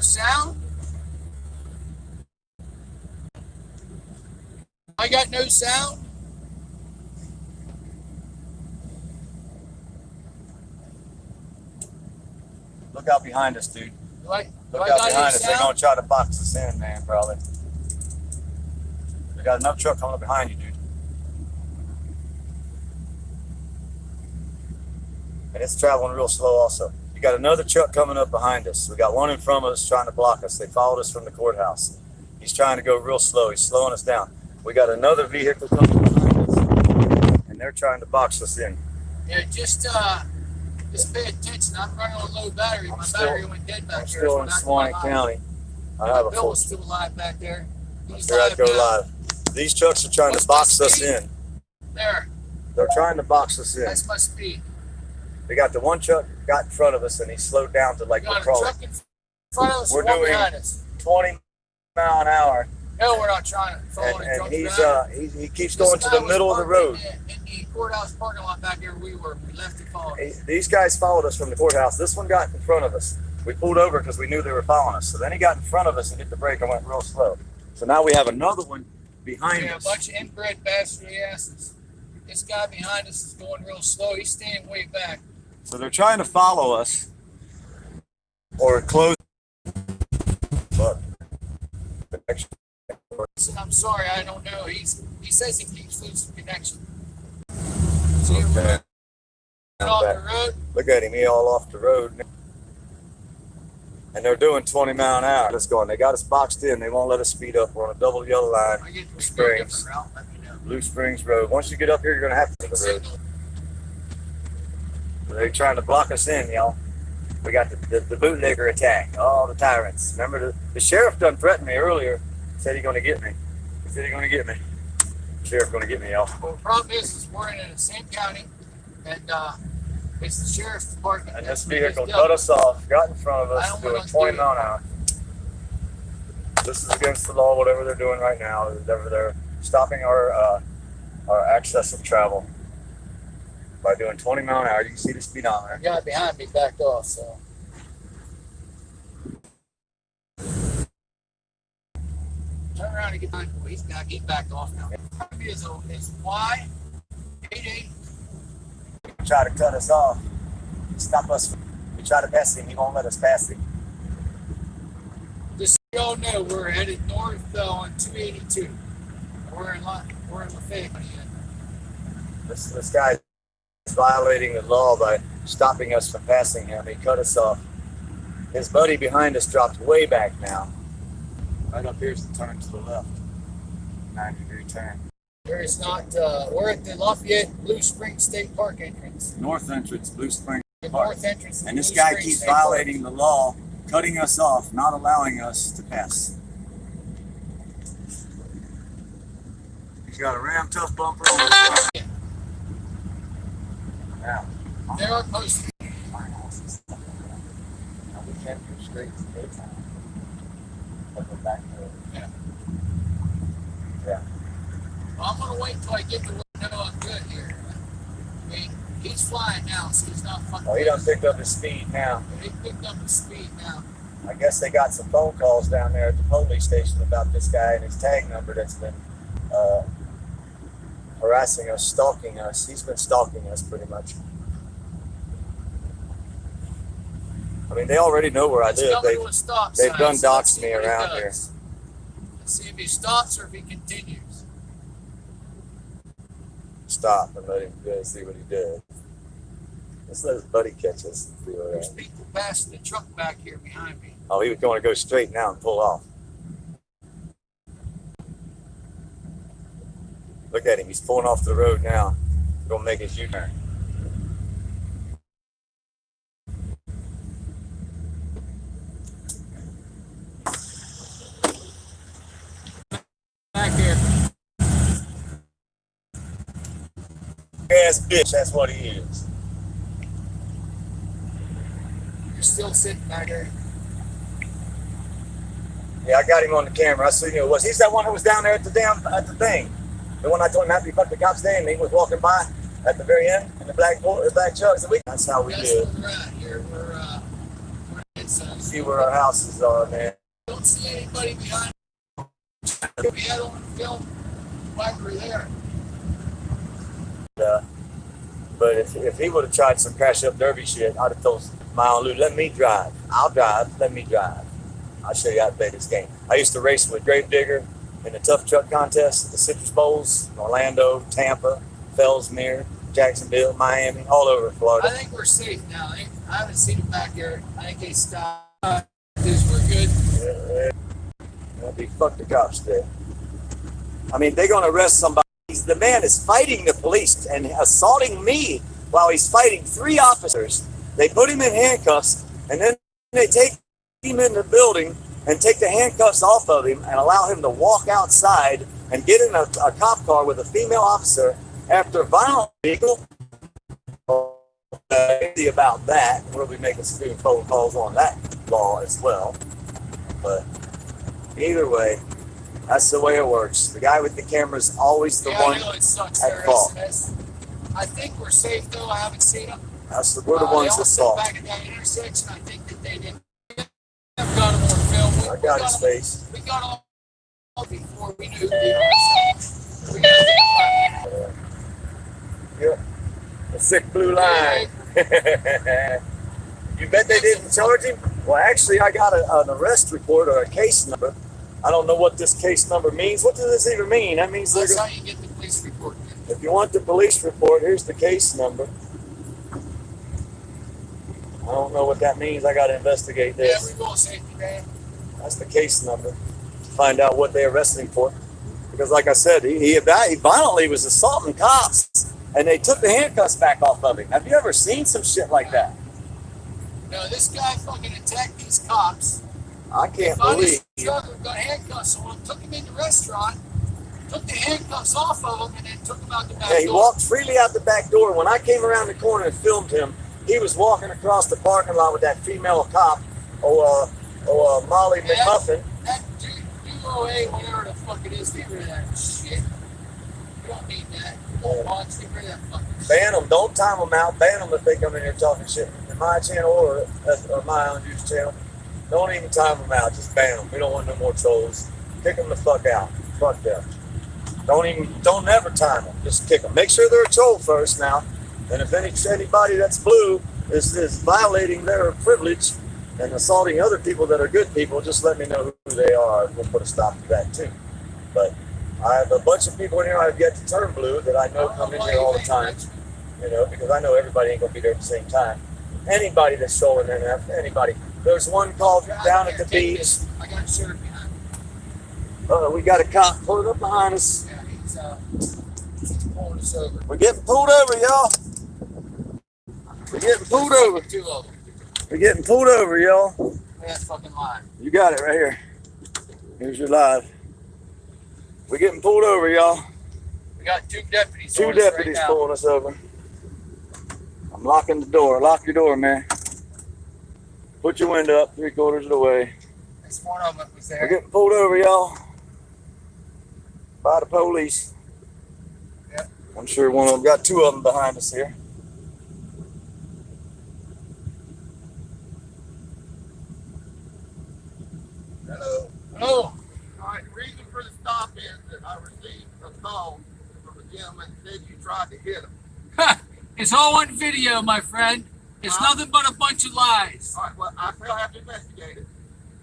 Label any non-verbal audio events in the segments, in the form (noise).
sound? I got no sound? Look out behind us, dude. I, Look out behind us. They're gonna try to box us in, man, probably. We got another truck coming up behind you, dude. And it's traveling real slow also. You got another truck coming up behind us. We got one in front of us trying to block us. They followed us from the courthouse. He's trying to go real slow. He's slowing us down. We got another vehicle coming up behind us. And they're trying to box us in. Yeah, just uh, just pay attention. I'm running on low battery. I'm My still- battery went dead back I'm here. still in Suwannee County. I have a Bill full was still alive back there. He's Here I go now. live. These trucks are trying What's to box us in. There, They're trying to box us in. that's my speed. They got the one truck got in front of us and he slowed down to like We we're a crawling in front of us We're doing- behind us. 20 mile an hour. No, we're not trying to follow And, the and he's uh he, he keeps This going to the middle of the road. In, in the courthouse parking lot back here, we were. We left it following. He- These guys followed us from the courthouse. This one got in front of us. We pulled over because we knew they were following us. So then he got in front of us and hit the brake and went real slow. So now we have another one behind us. Yeah, a bunch of inbred bastard asses. This guy behind us is going real slow. He's staying way back. So they're trying to follow us or close. I'm sorry, I don't know. He's he says he keeps losing connection. Okay. off the road? Look at him, he all off the road. And they're doing 20 mile an hour. Let's go. And they got us boxed in. They won't let us speed up. We're on a double yellow line, I get to a Springs. route. Let me know. Blue Springs Road. Once you get up here, you're gonna have to take the road. Signal. They're trying to block us in, y'all. We got the, the, the bootlegger attack. All the tyrants. Remember the, the sheriff done threatened me earlier. Said he gonna get me. He said he gonna get me. The Sheriff gonna get me, y'all. Well, the problem is, is we're in the same county, and uh, it's the sheriff's department. And this vehicle cut us off, got in front of us, doing wanna 20 do mile an hour. This is against the law, whatever they're doing right now. They're, they're stopping our uh, our access of travel by doing 20 mile an hour. You can see the speedometer. The guy behind me backed off, so. Turn around and get behind me. He's back. Backed off now. Is is Y eight eight. Try to cut us off, stop us. We try to pass him, he won't let us pass him. Just so y'all know, we're headed north uh, on 282. We're in La, we're in Lafayette. This, this guy is violating the law by stopping us from passing him. He cut us off. His buddy behind us dropped way back now. Right up here's the turn to the left. 90 degree turn. There is not. Uh, we're at the Lafayette Blue Spring State Park entrance. North entrance, Blue Spring. The Park. north entrance. And this Blue guy Spring keeps State Park. violating the law, cutting us off, not allowing us to pass. He's got a ram tough bumper on his There are posted. my house is stuck like that. Now we can't go straight to daytime. But back to Yeah. Yeah. Well, I'm gonna wait until I get to where I know I'm good here. I mean, he's flying now, so he's not fucking. Oh, he done picked up his speed now. He picked up his speed now. I guess they got some phone calls down there at the police station about this guy and his tag number that's been uh, harassing us, stalking us. He's been stalking us pretty much. I mean, they already know where I live. They've, stop they've done doxed me he around does. Let's see if he stops or if he continues. Stop and let him go see what he did. Let's let his buddy catch us and see what There's people passing the truck back here behind me. Oh, he was going to go straight now and pull off. Look at him. He's pulling off the road now. Gonna make his U-turn. Back here. Ass bitch, that's what he is. You're still sitting back there. Yeah, I got him on the camera. I see who it was. He's that one who was down there at the damn at the thing. The one I told him after he fucked the cop's and he was walking by at the very end in the black the black truck. So we, that's how we That's do it. where we're at here. We're uh, we're see where our houses are, man. Don't see anybody behind. We had on film while we were there. Uh, but if, if he would have tried some crash up derby shit, I'd have told Mile Lou, let me drive. I'll drive. Let me drive. I'll show you how to play this game. I used to race with Gravedigger in the tough truck contest, the Citrus Bowls, Orlando, Tampa, Fellsmere, Jacksonville, Miami, all over Florida. I think we're safe now. I, haven't seen them back there. I think they stopped. Uh, we're good. Yeah, That'd be fuck the cops there. I mean, they're gonna arrest somebody. He's, the man is fighting the police and assaulting me while he's fighting three officers. They put him in handcuffs and then they take him in the building and take the handcuffs off of him and allow him to walk outside and get in a, a cop car with a female officer after violent legal. About that. We'll be making some phone calls on that law as well. But either way, that's the way it works. The guy with the camera is always the yeah, one. I know it sucks. at fault. I think we're safe though. I haven't seen them. That's the, we're the Uh, ones that sit back at that intersection. I think that they didn't. I've got them on film. We, I got his face. We got all all before we knew who they are. So we got them. Yeah. The sick blue line. (laughs) you bet they didn't charge him? Well, actually, I got a, an arrest report or a case number. I don't know what this case number means. What does this even mean? That means they're That's how you get the police report. if you want the police report, here's the case number. I don't know what that means. I got to investigate this. Yeah, we go safety man. That's the case number. To find out what they arrested him for. Because, like I said, he, he, he violently was assaulting cops, and they took the handcuffs back off of him. Have you ever seen some shit like that? No, this guy fucking attacked these cops. I can't Found believe. his got handcuffs on him. Took him in the restaurant. Took the handcuffs off of him and then took him out the back Yeah, he door. walked freely out the back door. When I came around the corner and filmed him, he was walking across the parking lot with that female cop, oh, uh, oh, uh, Molly Yeah. McMuffin. That dude, UOA, whatever the fuck it is, get rid of that shit. You don't need that. Of that fucking. Ban them. Don't time them out. Ban them if they come in here talking shit. In my channel or, or my own YouTube channel. Don't even time them out. Just ban them. We don't want no more trolls. Kick them the fuck out. Fuck them. Don't even, don't never time them. Just kick them. Make sure they're a troll first now. And if any anybody that's blue is, is violating their privilege and assaulting other people that are good people, just let me know who they are. We'll put a stop to that too. But I have a bunch of people in here I've yet to turn blue that I know come in here all the time you know, because I know everybody ain't gonna be there at the same time. Anybody that's stolen there, anybody. There's one called down at the beach. I got behind. Uh, we got a cop pulling up behind us. We're getting pulled over, y'all. We're getting pulled over. Two of them. We're getting pulled over, y'all. That's fucking line. You got it right here. Here's your live. We're getting pulled over, y'all. We got two deputies. Two right deputies now. pulling us over. I'm locking the door. Lock your door, man. Put your window up three quarters of the way. This one of them was there. We're getting pulled over, y'all. By the police. Yep. I'm sure one of them got two of them behind us here. Hello. All right. The reason for the stop is that I received a call from a gentleman that said you tried to hit him. It's all on video, my friend. It's Huh? nothing but a bunch of lies. All right. Well, I still have to investigate it.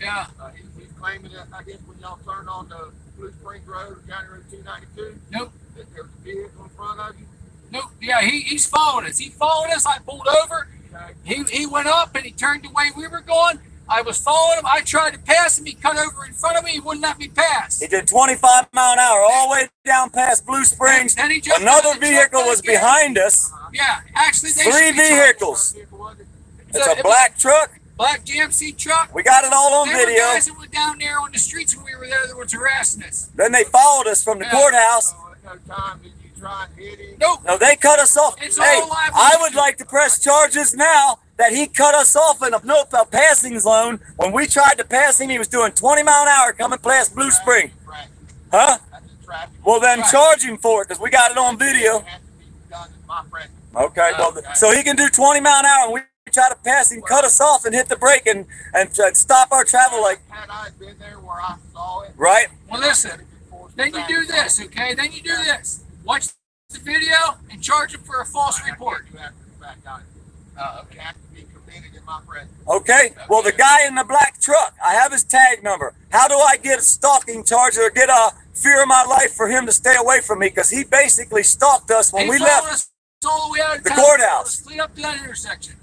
Yeah. Uh, he, he's claiming that I guess when y'all turned on the Blue Springs Road, County Road 292, Nope. that there was a vehicle in front of you. Nope. Yeah, he, he's following us. He followed us. I pulled over. Okay. He, he went up and he turned the way we were going. I was following him. I tried to pass him. He cut over in front of me. He wouldn't let me pass. He did 25 mile an hour all the way down past Blue Springs. Then he jumped Another out of the truck vehicle was back in. behind us. Uh-huh. Yeah, actually, they Three should be charged. vehicles. Vehicle it? It's So a it black truck. black GMC truck. We got it all on There were guys that were down there on the streets when we were there that was harassing us. Then they followed us from the Yeah. courthouse. So no time did you try and hit him? Nope. No, they cut us off. It's hey, all I would like to press charges now that he cut us off in a, no, a passing zone. When we tried to pass him, he was doing 20 mile an hour coming past Blue Spring. Right. Huh? Traffic. Well, then Right. charge him for it because we got it on video. It be done in. Okay, well, Okay. so he can do 20 mile an hour and we try to pass him, cut us off, and hit the brake and and try stop our travel. Like Had I been there where I saw it, right? Well, listen. Then you do this, okay? Then you do this. Watch the video and charge him for a false report. You have to back out. Uh, It Okay. Well, the guy in the black truck, I have his tag number. How do I get a stalking charge or get a fear of my life for him to stay away from me? Because he basically stalked us when he we left, the way out of the courthouse. Clean up that intersection.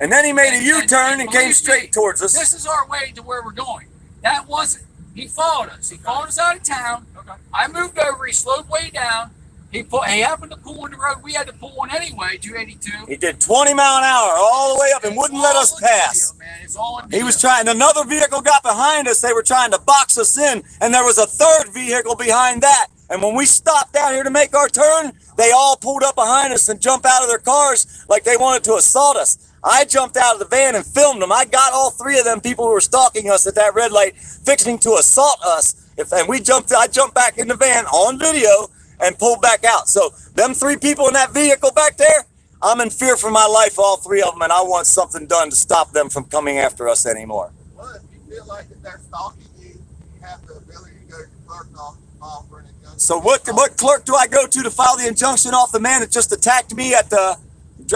and then he made a And- U-turn and- and and came straight me, towards us. This is our way to where we're going. That wasn't. He followed us. He followed us out of town. Okay. I moved over. He slowed way down. He put. He happened to pull in the road. We had to pull one anyway. 282. He did 20 mile an hour all the way up and wouldn't let us It's pass. It's all He was trying. Another vehicle got behind us. They were trying to box us in, and there was a third vehicle behind that. And when we stopped down here to make our turn, they all pulled up behind us and jumped out of their cars like they wanted to assault us. I jumped out of the van and filmed them. I got all three of them people who were stalking us at that red light, fixing to assault us. If and we jumped, I jumped back in the van on video and pulled back out. So them three people in that vehicle back there, I'm in fear for my life, all three of them, and I want something done to stop them from coming after us anymore. Well, if you feel like that they're stalking you, you have the ability to go to the clerk's office, file for an injunction. So what what clerk do I go to to file the injunction off the man that just attacked me at the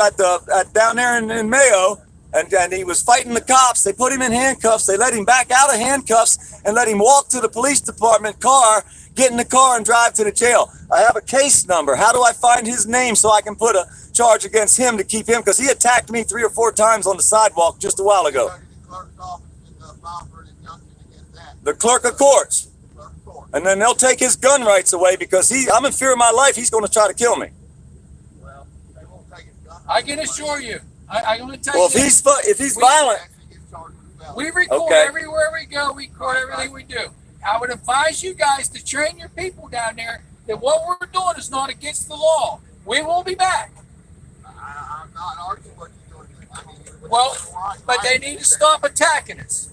at the at, down there in, in Mayo? And, and he was fighting the cops. They put him in handcuffs. They let him back out of handcuffs and let him walk to the police department car, get in the car, and drive to the jail. I have a case number. How do I find his name so I can put a charge against him to keep him? Because he attacked me three or four times on the sidewalk just a while ago. The clerk of courts. And then they'll take his gun rights away because he I'm in fear of my life. He's going to try to kill me. Well, they won't take his gun. I can assure you. I, I'm going to tell Well, if he's if he's We- violent, Actually gets charged with felony. We record Okay. everywhere we go. We record everything we do. I would advise you guys to train your people down there that what we're doing is not against the law. We will be back. I, I'm not arguing what you're doing. I mean, you're- Well, you're. But they need to stop attacking us.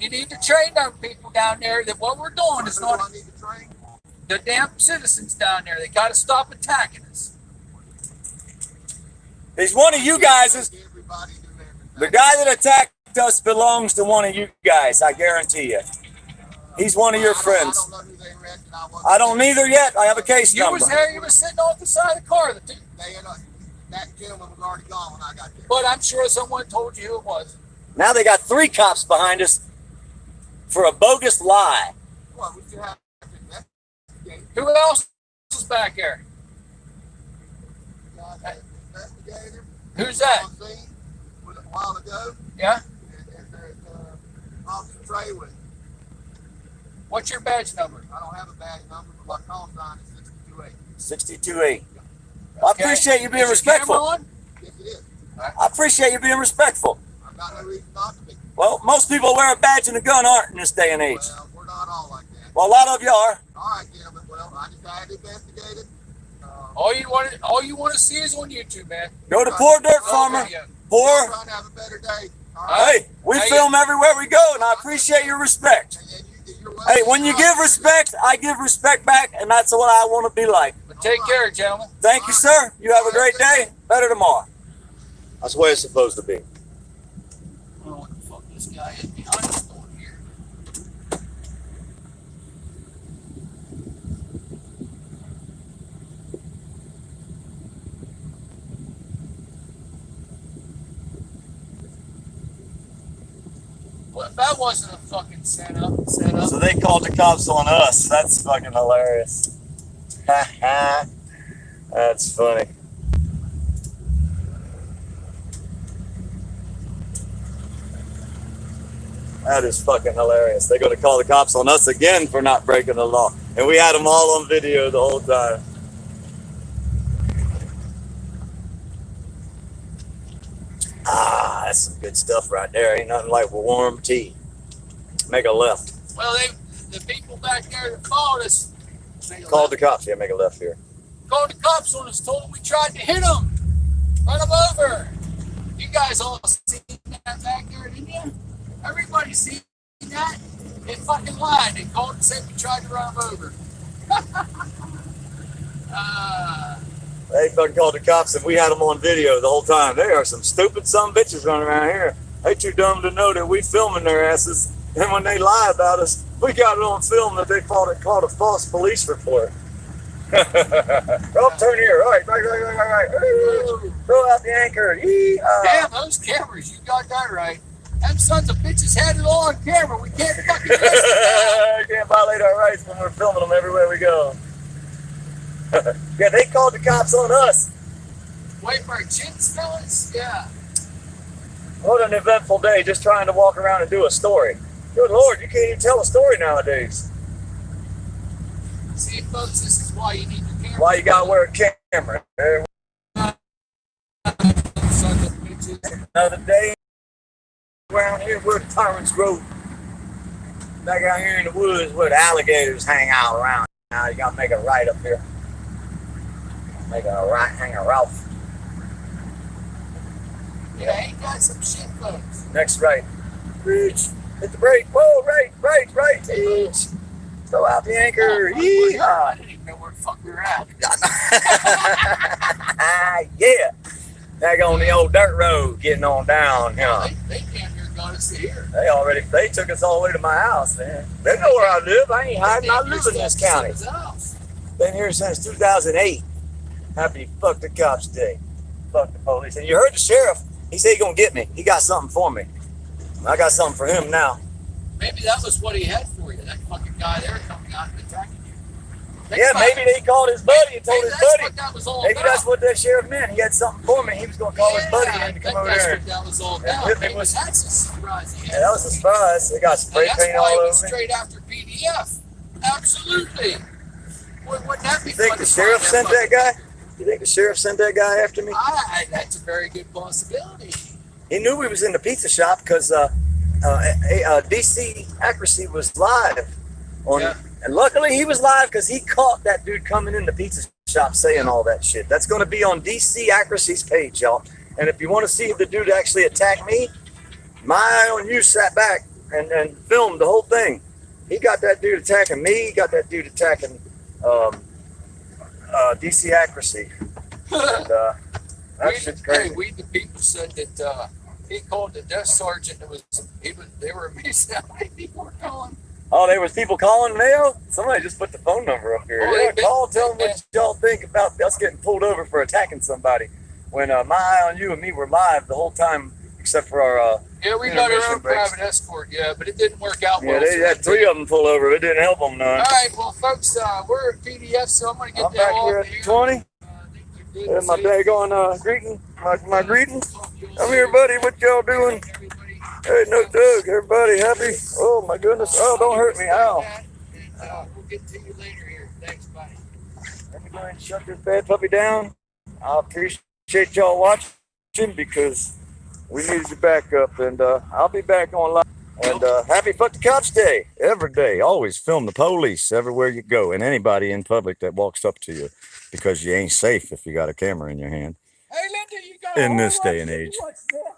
You need to train our people down there that what we're doing is Who do I not need to the damn citizens down there. They got to stop attacking us. He's one of you guys. Is Everybody do everything. the guy that attacked us belongs to one of you guys. I guarantee you. He's one of your friends. I don't know who they arrested. I don't there. either yet. I have a case You number. was there. You was sitting off the side of the car. The two- They, had, uh, that gentleman was already gone when I got there. But I'm sure someone told you who it was. Now they got three cops behind us for a bogus lie. Well, we still have to investigate. Who else is back there? Uh, the investigator. Who's that? On scene was a while ago. Yeah. And, and there's, uh, Officer Trey with. What's your badge number? I don't have a badge number, but my call sign is sixty-two eight. 62A. I Okay. appreciate you being Is your camera respectful. on? Yes, it is. I appreciate you being respectful. I've got no reason not to be. Well, most people wear a badge and a gun aren't in this day and age. Well, we're not all like that. Well, a lot of you are. All right, gentlemen. Well, I just had to investigate it. All you want, all you want to see is on YouTube, man. Go to Poor Dirt Farmer. video. Poor. trying to have a better day. All right. Hey, we Hey. film everywhere we go, and I appreciate your respect. And, and you, Hey, when you give respect, I give respect back, and that's what I want to be like. But take care, gentlemen. Thank you, sir. You have a great day. Better tomorrow. That's the way it's supposed to be. I don't know what the fuck this guy is behind the door here. That wasn't a fucking setup, setup. So they called the cops on us. That's fucking hilarious. (laughs) That's funny. That is fucking hilarious. They're gonna call the cops on us again for not breaking the law. And we had them all on video the whole time. That's some good stuff right there. Ain't nothing like warm tea. Make a left. Well, they, the people back there that followed us Called the cops. Yeah, make a left here. called the cops on us, told them we tried to hit them, run them over. You guys all seen that back there, didn't you? Everybody seen that? They fucking lied. They called and said we tried to run them over. (laughs) uh, They fucking called the cops and we had them on video the whole time. There are some stupid some bitches running around here. They too dumb to know that we filming their asses. And when they lie about us, we got it on film that they called it called a false police report. (laughs) oh, turn here. All right, right, right, right, right, right. Throw out the anchor. Yee-haw. Damn, those cameras, you got that right. Them sons of bitches had it all on camera. We can't fucking it (laughs) can't violate our rights when we're filming them everywhere we go. (laughs) yeah, they called the cops on us. for our chins, fellas. Yeah. What an eventful day just trying to walk around and do a story. Good lord, you can't even tell a story nowadays. See, folks, this is why you need your camera. Why you gotta wear a camera? There, Sons of bitches. Another day around here where tyrants grow. Back out here in the woods where the alligators hang out around. Now you gotta make a right up here. Make a right, hang a Ralph. Yeah, ain't got some shit, folks. Next right. Reach. Hit the brake. Whoa, right, right, right. Reach. Throw out the anchor. Oh, I Yeehaw. didn't even know where the fuck we were at. (laughs) yeah. Back on the old dirt road, getting on down. Yeah. They, they damn near got us here. They already they took us all the way to my house, man. They know where I live. I ain't hiding. I live in this county. Been here since 2008. Happy fuck the cops day. Fuck the police. And you heard the sheriff. He said he gonna get me. He got something for me. I got something for him now. Maybe that was what he had for you. That fucking guy there coming out and attacking you. Yeah, maybe it. they called his buddy and told his buddy. that was all Maybe about. that's what that sheriff meant. He had something for me. He was gonna call his buddy and to come over there. that was all And about. Maybe with- that's a surprise he. Yeah, that was a surprise. They got spray paint all he over was me. straight after PDF. Absolutely. Would, wouldn't that be You think the sheriff sent that guy? You think the sheriff sent that guy after me? I, that's a very good possibility. He knew we was in the pizza shop because uh, uh, a- uh, DC Accuracy was live on, Yeah. and luckily he was live because he caught that dude coming in the pizza shop saying all that shit. That's going to be on DC Accuracy's page, y'all. And if you want to see the dude actually attack me, my eye on you sat back and, and filmed the whole thing. He got that dude attacking me. He got that dude attacking um, uh, DC Accuracy. And uh, that we, shit's hey, we the people said that uh, he called the desk sergeant. It was he was they were (laughs) amazed how many people were calling. Oh, there was people calling Mayo. Somebody just put the phone number up here. Oh, yeah, they- call, tell them what y'all think about us getting pulled over for attacking somebody. When uh, my eye on you and me were live the whole time, except for our. Uh, Yeah, we got our own breaks. private escort. Yeah, but it didn't work out yeah, well. they for had three of them pull over. It didn't help them none. All right, well, folks, uh, we're at PDF, so I'm gonna get I'm that back off here at here. the 20. Uh, things are good There's to my see. daggone uh, greeting. My, my greeting. Talk to you all Come here, buddy. What y'all doing? Hey, no Doug. Everybody happy? Oh, my goodness. Oh, don't hurt me. Ow. And, uh, we'll get to you later here. Thanks, buddy. Let me go ahead and shut this bad puppy down. I appreciate y'all watching because we needed to back up, and uh, I'll be back online. And uh, happy Fuck the Cops Day every day. Always film the police everywhere you go, and anybody in public that walks up to you, because you ain't safe if you got a camera in your hand. Hey, Linda, you got In this day and of- age. What's that?